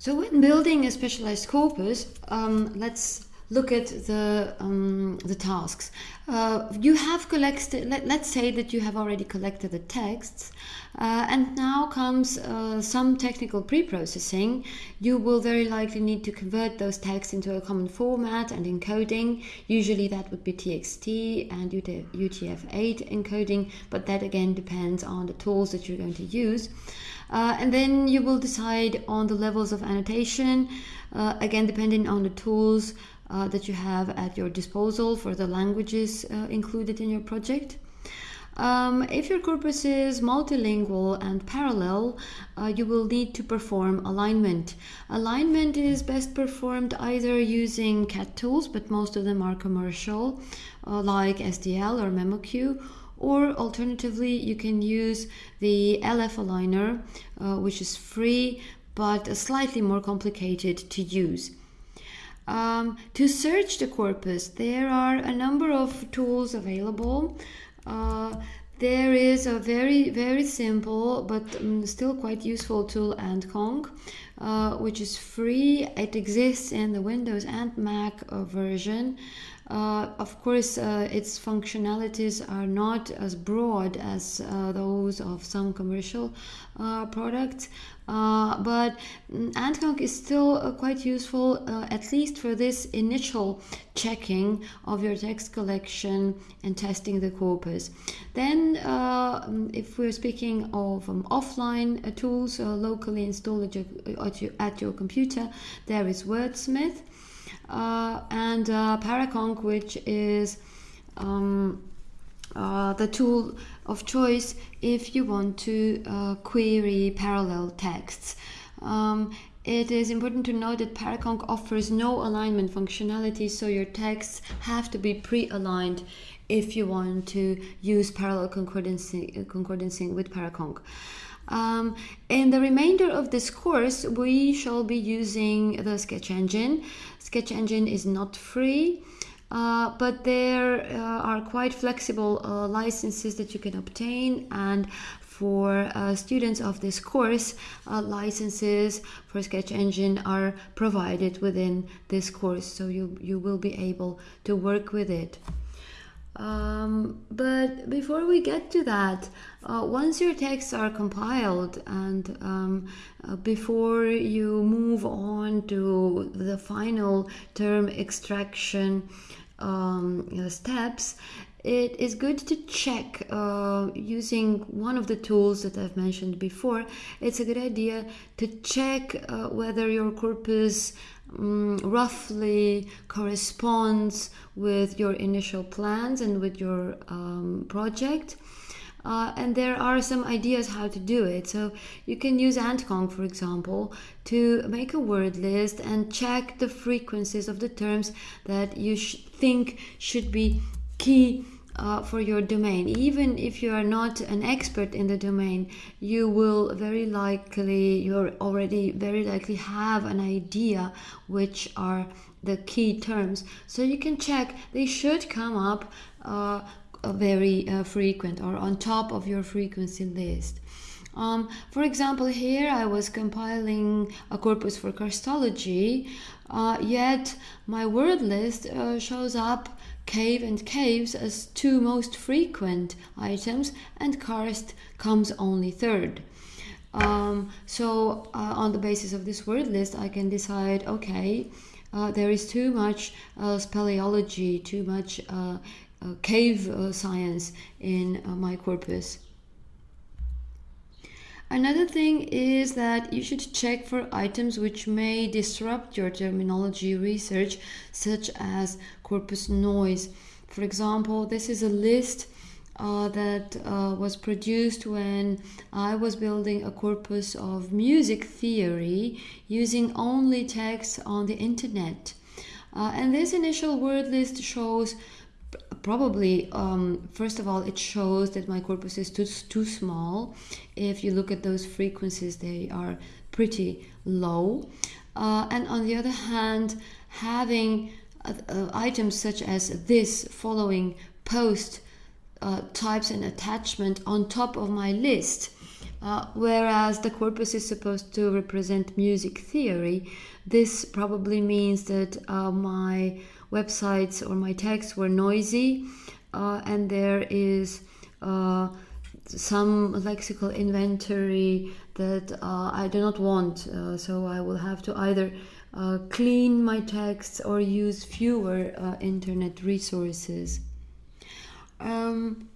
So when building a specialized corpus, um, let's look at the um, the tasks. Uh, you have collected. Let, us say that you have already collected the texts, uh, and now comes uh, some technical pre-processing. You will very likely need to convert those texts into a common format and encoding. Usually that would be TXT and UTF-8 encoding, but that again depends on the tools that you're going to use. Uh, and then you will decide on the levels of annotation, uh, again depending on the tools uh, that you have at your disposal for the languages uh, included in your project. Um, if your corpus is multilingual and parallel, uh, you will need to perform alignment. Alignment is best performed either using CAT tools, but most of them are commercial, uh, like SDL or MemoQ, or alternatively you can use the LF aligner uh, which is free but slightly more complicated to use. Um, to search the corpus there are a number of tools available. Uh, there is a very very simple but um, still quite useful tool AntConc uh, which is free it exists in the windows and mac uh, version uh, of course, uh, its functionalities are not as broad as uh, those of some commercial uh, products, uh, but AntConc is still uh, quite useful, at least for this initial checking of your text collection and testing the corpus. Then, if we're speaking of um, offline tools locally installed at your, at your computer, there is Wordsmith uh, and uh, which is um, uh, the tool of choice if you want to uh, query parallel texts. Um, it is important to note that Paraconc offers no alignment functionality, so your texts have to be pre-aligned if you want to use parallel concordancy, concordancing with Paraconc. Um, in the remainder of this course, we shall be using the Sketch Engine. Sketch Engine is not free. Uh, but there uh, are quite flexible uh, licenses that you can obtain and for uh, students of this course uh, licenses for sketch engine are provided within this course so you you will be able to work with it um, but before we get to that, uh, once your texts are compiled and um, uh, before you move on to the final term extraction um, steps, it is good to check uh, using one of the tools that I've mentioned before. It's a good idea to check uh, whether your corpus um, roughly corresponds with your initial plans and with your um, project. Uh, and there are some ideas how to do it. So you can use AntConc, for example, to make a word list and check the frequencies of the terms that you sh think should be key uh, for your domain. Even if you are not an expert in the domain, you will very likely, you're already very likely have an idea which are the key terms. So you can check, they should come up uh, very uh, frequent or on top of your frequency list. Um, for example, here I was compiling a corpus for karstology, uh, yet my word list uh, shows up cave and caves as two most frequent items and karst comes only third. Um, so uh, on the basis of this word list I can decide okay uh, there is too much uh, speleology, too much uh, uh, cave uh, science in my corpus. Another thing is that you should check for items which may disrupt your terminology research, such as corpus noise. For example, this is a list uh, that uh, was produced when I was building a corpus of music theory using only text on the internet. Uh, and this initial word list shows probably um, first of all it shows that my corpus is too, too small. If you look at those frequencies they are pretty low. Uh, and on the other hand having uh, uh, items such as this following post uh, types and attachment on top of my list Uh, whereas the corpus is supposed to represent music theory, this probably means that uh, my websites or my texts were noisy uh, and there is uh, some lexical inventory that uh, I do not want. Uh, so I will have to either uh, clean my texts or use fewer uh, internet resources. Um,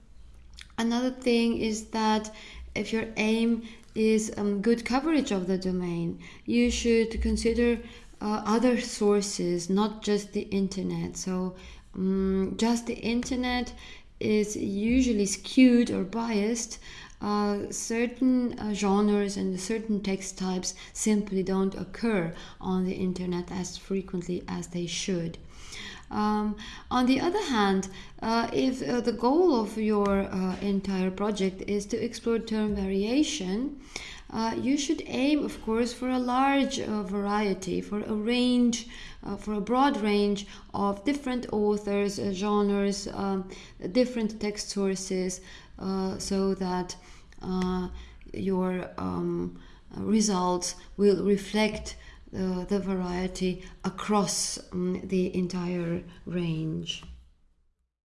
another thing is that if your aim is um, good coverage of the domain, you should consider uh, other sources, not just the internet. So, um, just the internet is usually skewed or biased. Uh, certain uh, genres and certain text types simply don't occur on the internet as frequently as they should. Um, on the other hand, uh, if uh, the goal of your uh, entire project is to explore term variation, uh, you should aim, of course, for a large uh, variety, for a range, uh, for a broad range of different authors, genres, um, different text sources, so that your um, results will reflect uh, the variety across um, the entire range.